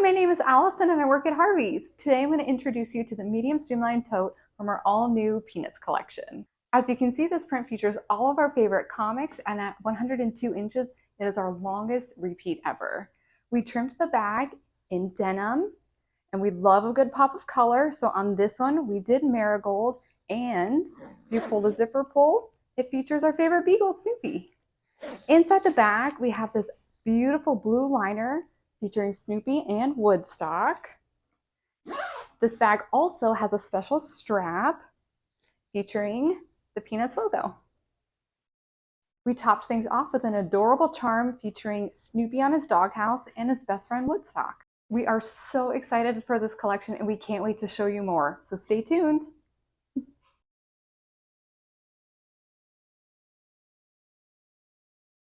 my name is Allison and I work at Harvey's. Today I'm going to introduce you to the medium streamlined tote from our all new Peanuts collection. As you can see, this print features all of our favorite comics and at 102 inches, it is our longest repeat ever. We trimmed the bag in denim and we love a good pop of color. So on this one, we did marigold and if you pull the zipper pull, it features our favorite beagle, Snoopy. Inside the bag, we have this beautiful blue liner featuring Snoopy and Woodstock. This bag also has a special strap featuring the Peanuts logo. We topped things off with an adorable charm featuring Snoopy on his doghouse and his best friend Woodstock. We are so excited for this collection and we can't wait to show you more, so stay tuned.